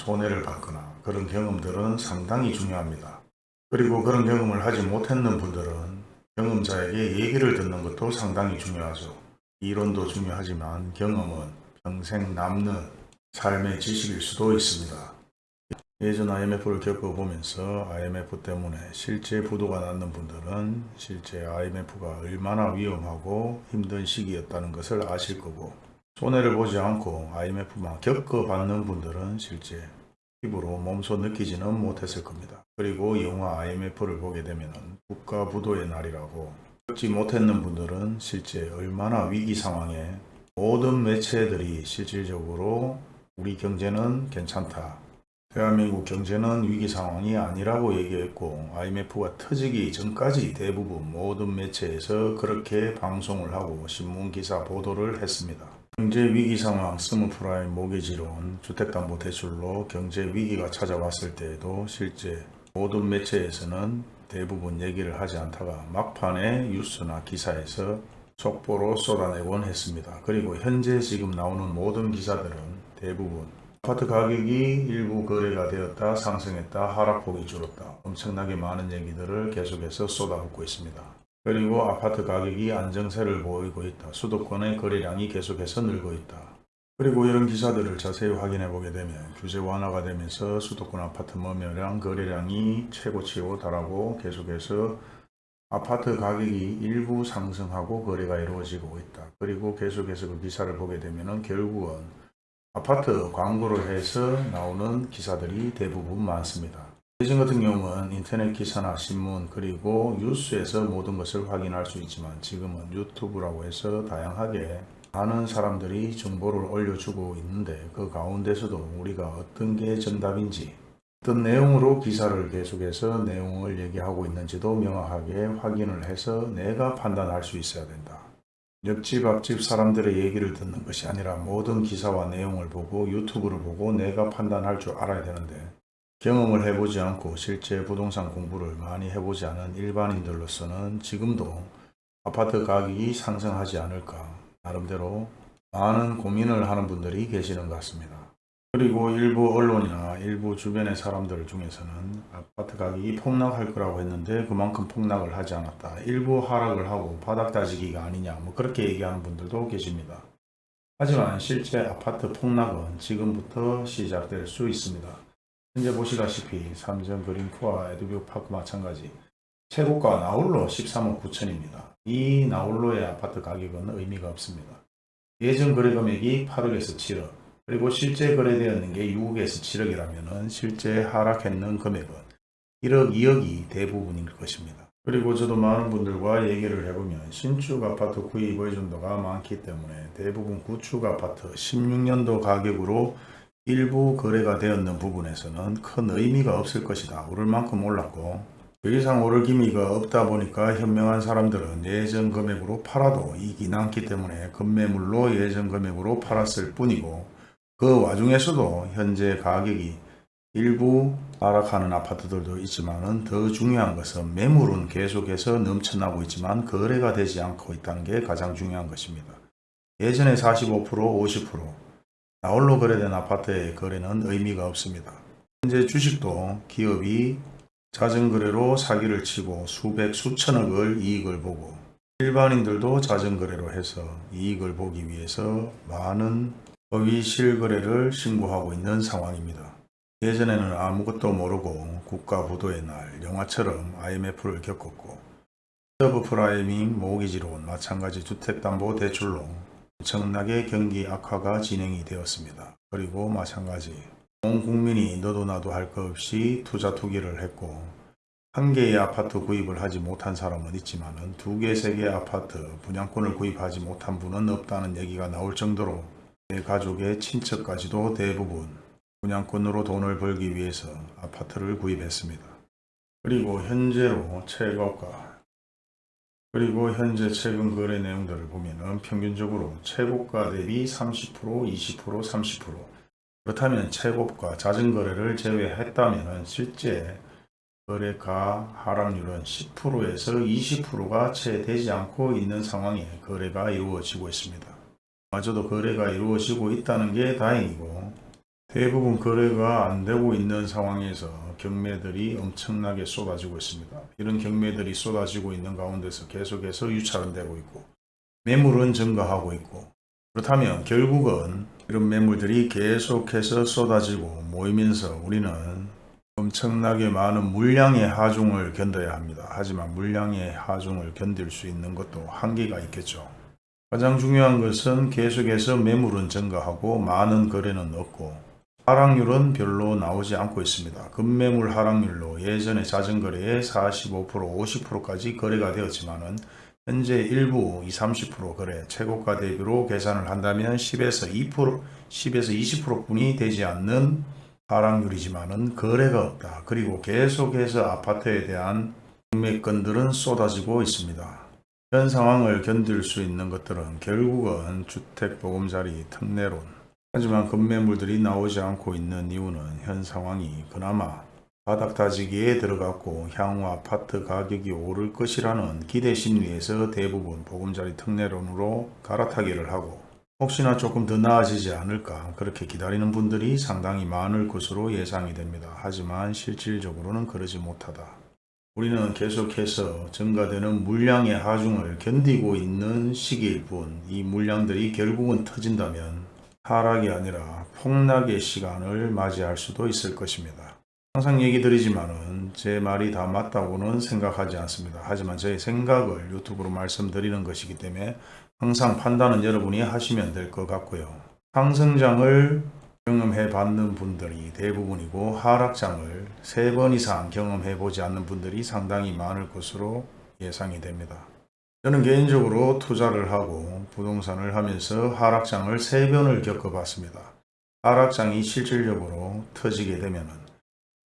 손해를 받거나 그런 경험들은 상당히 중요합니다. 그리고 그런 경험을 하지 못했는 분들은 경험자에게 얘기를 듣는 것도 상당히 중요하죠. 이론도 중요하지만 경험은 평생 남는 삶의 지식일 수도 있습니다. 예전 IMF를 겪어보면서 IMF 때문에 실제 부도가 났는 분들은 실제 IMF가 얼마나 위험하고 힘든 시기였다는 것을 아실 거고 손해를 보지 않고 IMF만 겪어봤는 분들은 실제 피부로 몸소 느끼지는 못했을 겁니다. 그리고 영화 IMF를 보게 되면 국가 부도의 날이라고 겪지 못했는 분들은 실제 얼마나 위기 상황에 모든 매체들이 실질적으로 우리 경제는 괜찮다. 대한민국 경제는 위기 상황이 아니라고 얘기했고 IMF가 터지기 전까지 대부분 모든 매체에서 그렇게 방송을 하고 신문기사 보도를 했습니다. 경제 위기 상황, 서브프라임 모기지론, 주택담보 대출로 경제 위기가 찾아왔을 때에도 실제 모든 매체에서는 대부분 얘기를 하지 않다가 막판에 뉴스나 기사에서 속보로 쏟아내곤 했습니다. 그리고 현재 지금 나오는 모든 기사들은 대부분 아파트 가격이 일부 거래가 되었다 상승했다 하락폭이 줄었다 엄청나게 많은 얘기들을 계속해서 쏟아붓고 있습니다. 그리고 아파트 가격이 안정세를 보이고 있다. 수도권의 거래량이 계속해서 늘고 있다. 그리고 이런 기사들을 자세히 확인해 보게 되면 규제 완화가 되면서 수도권 아파트 매매량 거래량이 최고치로 달하고 계속해서 아파트 가격이 일부 상승하고 거래가 이루어지고 있다. 그리고 계속해서 그 기사를 보게 되면 결국은 아파트 광고를 해서 나오는 기사들이 대부분 많습니다. 예전 같은 경우는 인터넷 기사나 신문 그리고 뉴스에서 모든 것을 확인할 수 있지만 지금은 유튜브라고 해서 다양하게 많은 사람들이 정보를 올려주고 있는데 그 가운데서도 우리가 어떤 게 정답인지 어떤 내용으로 기사를 계속해서 내용을 얘기하고 있는지도 명확하게 확인을 해서 내가 판단할 수 있어야 된다. 옆집 앞집 사람들의 얘기를 듣는 것이 아니라 모든 기사와 내용을 보고 유튜브를 보고 내가 판단할 줄 알아야 되는데 경험을 해보지 않고 실제 부동산 공부를 많이 해보지 않은 일반인들로서는 지금도 아파트 가격이 상승하지 않을까 나름대로 많은 고민을 하는 분들이 계시는 것 같습니다. 그리고 일부 언론이나 일부 주변의 사람들 중에서는 아파트 가격이 폭락할 거라고 했는데 그만큼 폭락을 하지 않았다. 일부 하락을 하고 바닥 다지기가 아니냐 뭐 그렇게 얘기하는 분들도 계십니다. 하지만 실제 아파트 폭락은 지금부터 시작될 수 있습니다. 현재 보시다시피 삼성 그린코아 에듀뷰 파크 마찬가지 최고가 나홀로 13억 9천입니다. 이 나홀로의 아파트 가격은 의미가 없습니다. 예전 거래 금액이 8억에서 7억 그리고 실제 거래되었는 게 6억에서 7억이라면 실제 하락했는 금액은 1억 2억이 대부분일 것입니다. 그리고 저도 많은 분들과 얘기를 해보면 신축 아파트 구입 의존도가 많기 때문에 대부분 구축 아파트 16년도 가격으로 일부 거래가 되었는 부분에서는 큰 의미가 없을 것이다. 오를 만큼 올랐고 그 이상 오를 기미가 없다 보니까 현명한 사람들은 예전 금액으로 팔아도 이익이 남기 때문에 급매물로 예전 금액으로 팔았을 뿐이고 그 와중에서도 현재 가격이 일부 하락하는 아파트들도 있지만 더 중요한 것은 매물은 계속해서 넘쳐나고 있지만 거래가 되지 않고 있다는 게 가장 중요한 것입니다. 예전에 45% 50% 나홀로 거래된 아파트의 거래는 의미가 없습니다. 현재 주식도 기업이 자전거래로 사기를 치고 수백 수천억을 이익을 보고 일반인들도 자전거래로 해서 이익을 보기 위해서 많은 허위 실거래를 신고하고 있는 상황입니다. 예전에는 아무것도 모르고 국가 부도의 날 영화처럼 IMF를 겪었고 서브프라이밍 모기지론 마찬가지 주택담보대출로 엄청나게 경기 악화가 진행이 되었습니다. 그리고 마찬가지 온 국민이 너도 나도 할 것 없이 투자 투기를 했고 한 개의 아파트 구입을 하지 못한 사람은 있지만 두 개, 세 개의 아파트 분양권을 구입하지 못한 분은 없다는 얘기가 나올 정도로 내 가족의 친척까지도 대부분 분양권으로 돈을 벌기 위해서 아파트를 구입했습니다. 그리고 현재로 최고가 그리고 현재 최근 거래 내용들을 보면 평균적으로 최고가 대비 30% 20% 30% 그렇다면 최고가 잦은 거래를 제외했다면 실제 거래가 하락률은 10%에서 20%가 채 되지 않고 있는 상황에 거래가 이루어지고 있습니다. 마저도 거래가 이루어지고 있다는 게 다행이고 대부분 거래가 안 되고 있는 상황에서 경매들이 엄청나게 쏟아지고 있습니다. 이런 경매들이 쏟아지고 있는 가운데서 계속해서 유찰은 되고 있고 매물은 증가하고 있고 그렇다면 결국은 이런 매물들이 계속해서 쏟아지고 모이면서 우리는 엄청나게 많은 물량의 하중을 견뎌야 합니다. 하지만 물량의 하중을 견딜 수 있는 것도 한계가 있겠죠. 가장 중요한 것은 계속해서 매물은 증가하고 많은 거래는 없고 하락률은 별로 나오지 않고 있습니다. 급매물 하락률로 예전에 자전거래의 45% 50%까지 거래가 되었지만 은 현재 일부 20, 30% 거래 최고가 대비로 계산을 한다면 10에서 2% 10에서 20%뿐이 되지 않는 하락률이지만 은 거래가 없다. 그리고 계속해서 아파트에 대한 경매건들은 쏟아지고 있습니다. 현 상황을 견딜 수 있는 것들은 결국은 주택보금자리 특례론 하지만 급매물들이 나오지 않고 있는 이유는 현 상황이 그나마 바닥 다지기에 들어갔고 향후 아파트 가격이 오를 것이라는 기대 심리에서 대부분 보금자리 특례론으로 갈아타기를 하고 혹시나 조금 더 나아지지 않을까 그렇게 기다리는 분들이 상당히 많을 것으로 예상이 됩니다. 하지만 실질적으로는 그러지 못하다. 우리는 계속해서 증가되는 물량의 하중을 견디고 있는 시기일 뿐 이 물량들이 결국은 터진다면 하락이 아니라 폭락의 시간을 맞이할 수도 있을 것입니다. 항상 얘기 드리지만은 제 말이 다 맞다고는 생각하지 않습니다. 하지만 제 생각을 유튜브로 말씀드리는 것이기 때문에 항상 판단은 여러분이 하시면 될 것 같고요. 상승장을 경험해 봤는 분들이 대부분이고 하락장을 세 번 이상 경험해 보지 않는 분들이 상당히 많을 것으로 예상이 됩니다. 저는 개인적으로 투자를 하고 부동산을 하면서 하락장을 세 번을 겪어봤습니다. 하락장이 실질적으로 터지게 되면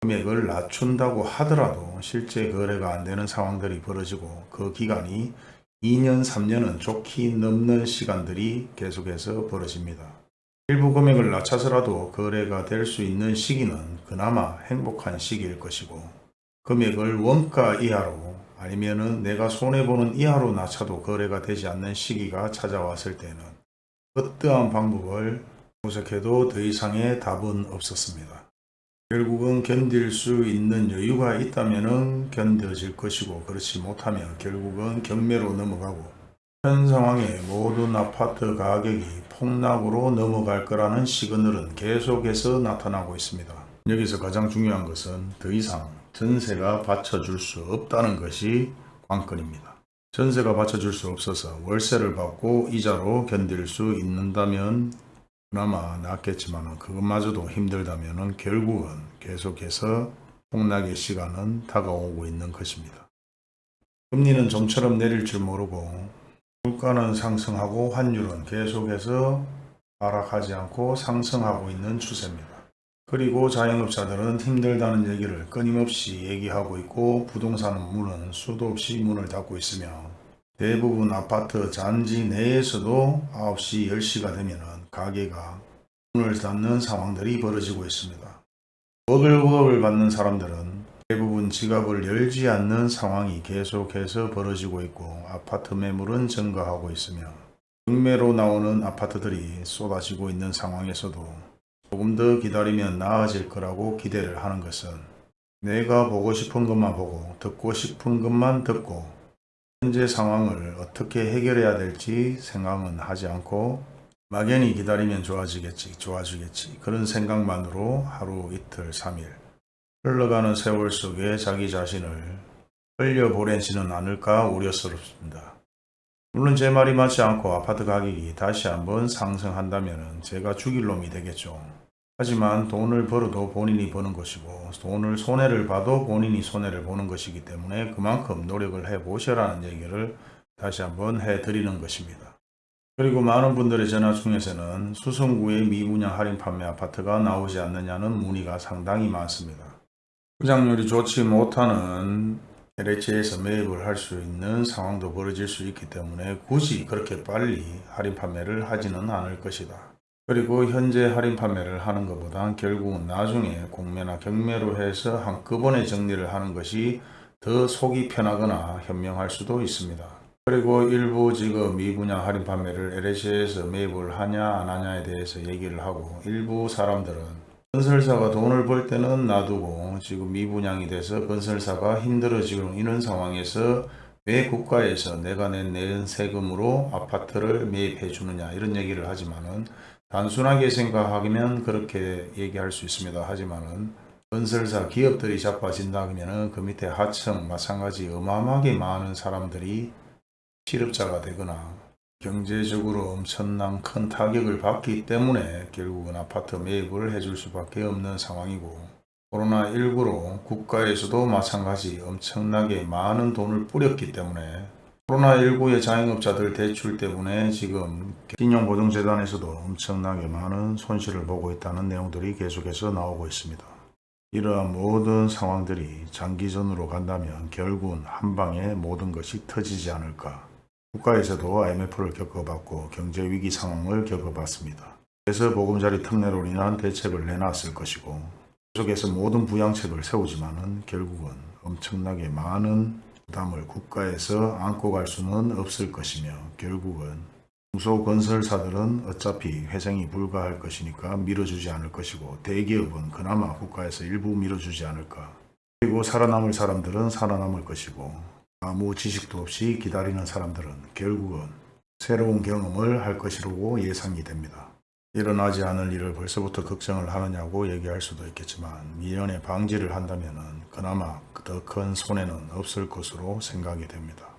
금액을 낮춘다고 하더라도 실제 거래가 안 되는 상황들이 벌어지고 그 기간이 2년, 3년은 좋게 넘는 시간들이 계속해서 벌어집니다. 일부 금액을 낮춰서라도 거래가 될 수 있는 시기는 그나마 행복한 시기일 것이고 금액을 원가 이하로 아니면은 내가 손해보는 이하로 낮춰도 거래가 되지 않는 시기가 찾아왔을 때는 어떠한 방법을 모색해도 더 이상의 답은 없었습니다. 결국은 견딜 수 있는 여유가 있다면 견뎌질 것이고 그렇지 못하면 결국은 경매로 넘어가고 현 상황에 모든 아파트 가격이 폭락으로 넘어갈 거라는 시그널은 계속해서 나타나고 있습니다. 여기서 가장 중요한 것은 더 이상 전세가 받쳐줄 수 없다는 것이 관건입니다. 전세가 받쳐줄 수 없어서 월세를 받고 이자로 견딜 수 있는다면 그나마 낫겠지만 그것마저도 힘들다면 결국은 계속해서 폭락의 시간은 다가오고 있는 것입니다. 금리는 좀처럼 내릴 줄 모르고 물가는 상승하고 환율은 계속해서 하락하지 않고 상승하고 있는 추세입니다. 그리고 자영업자들은 힘들다는 얘기를 끊임없이 얘기하고 있고 부동산 문은 수도 없이 문을 닫고 있으며 대부분 아파트 잔지 내에서도 9시, 10시가 되면 가게가 문을 닫는 상황들이 벌어지고 있습니다. 워글워글 받는 사람들은 대부분 지갑을 열지 않는 상황이 계속해서 벌어지고 있고 아파트 매물은 증가하고 있으며 경매로 나오는 아파트들이 쏟아지고 있는 상황에서도 조금 더 기다리면 나아질 거라고 기대를 하는 것은 내가 보고 싶은 것만 보고 듣고 싶은 것만 듣고 현재 상황을 어떻게 해결해야 될지 생각은 하지 않고 막연히 기다리면 좋아지겠지 좋아지겠지 그런 생각만으로 하루 이틀 3일 흘러가는 세월 속에 자기 자신을 흘려보내지는 않을까 우려스럽습니다. 물론 제 말이 맞지 않고 아파트 가격이 다시 한번 상승한다면 제가 죽일 놈이 되겠죠. 하지만 돈을 벌어도 본인이 버는 것이고 돈을 손해를 봐도 본인이 손해를 보는 것이기 때문에 그만큼 노력을 해 보셔라는 얘기를 다시 한번 해 드리는 것입니다. 그리고 많은 분들의 전화 중에서는 수성구의 미분양 할인 판매 아파트가 나오지 않느냐는 문의가 상당히 많습니다. 부장률이 좋지 못하는 LH에서 매입을 할 수 있는 상황도 벌어질 수 있기 때문에 굳이 그렇게 빨리 할인 판매를 하지는 않을 것이다. 그리고 현재 할인 판매를 하는 것보다 결국은 나중에 공매나 경매로 해서 한꺼번에 정리를 하는 것이 더 속이 편하거나 현명할 수도 있습니다. 그리고 일부 지금 미분양 할인 판매를 LH에서 매입을 하냐 안 하냐에 대해서 얘기를 하고 일부 사람들은 건설사가 돈을 벌 때는 놔두고 지금 미분양이 돼서 건설사가 힘들어지고 있는 상황에서 왜 국가에서 내가 낸낸 세금으로 아파트를 매입해 주느냐 이런 얘기를 하지만은 단순하게 생각하면 그렇게 얘기할 수 있습니다. 하지만은 건설사 기업들이 자빠진다 그러면은 그 밑에 하청 마찬가지 어마어마하게 많은 사람들이 실업자가 되거나 경제적으로 엄청난 큰 타격을 받기 때문에 결국은 아파트 매입을 해줄 수밖에 없는 상황이고 코로나19로 국가에서도 마찬가지 엄청나게 많은 돈을 뿌렸기 때문에 코로나19의 자영업자들 대출 때문에 지금 신용보증재단에서도 엄청나게 많은 손실을 보고 있다는 내용들이 계속해서 나오고 있습니다. 이러한 모든 상황들이 장기전으로 간다면 결국은 한 방에 모든 것이 터지지 않을까. 국가에서도 IMF를 겪어봤고 경제위기 상황을 겪어봤습니다. 그래서 보금자리 특례로 인한 대책을 내놨을 것이고 계속해서 모든 부양책을 세우지만 은 결국은 엄청나게 많은 부담을 국가에서 안고 갈 수는 없을 것이며 결국은 중소건설사들은 어차피 회생이 불가할 것이니까 밀어주지 않을 것이고 대기업은 그나마 국가에서 일부 밀어주지 않을까 그리고 살아남을 사람들은 살아남을 것이고 아무 지식도 없이 기다리는 사람들은 결국은 새로운 경험을 할 것이라고 예상이 됩니다. 일어나지 않을 일을 벌써부터 걱정을 하느냐고 얘기할 수도 있겠지만 미연에 방지를 한다면 그나마 더 큰 손해는 없을 것으로 생각이 됩니다.